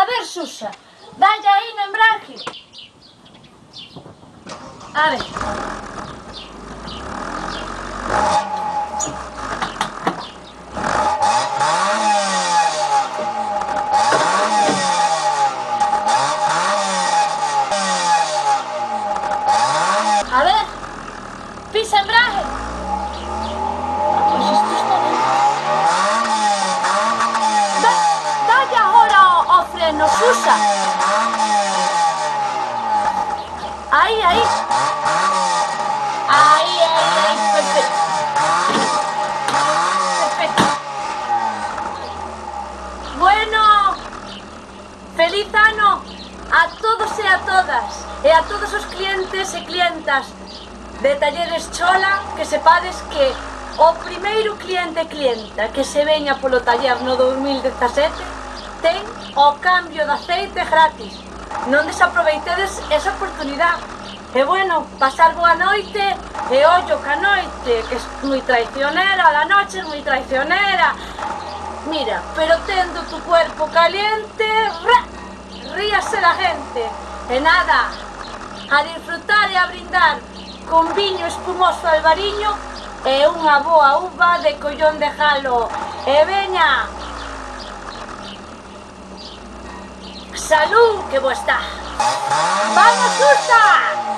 A ver, Susa, dalle aí no embrague. A ver. A ver, pisa embrague. nos usa. Ahí, ahí. Ahí, ahí, ahí, perfecto. Perfecto. Bueno, feliz ano a todos e a todas, e a todos os clientes e clientas de Talleres Chola, que sepades que o primeiro cliente e clienta que se veña polo taller no 2017 ten o cambio de aceite gratis. Non desaproveitedes esa oportunidade. E bueno, pasar boa noite e ollo ca noite, que é moi traicionera, a noche é moi traicionera. Mira, pero tendo tu cuerpo caliente, ra, ríase la gente. E nada, a disfrutar e a brindar con viño espumoso albariño e unha boa uva de collón de jalo. E veña, Salud que vos está. ¡Vamos, Susa!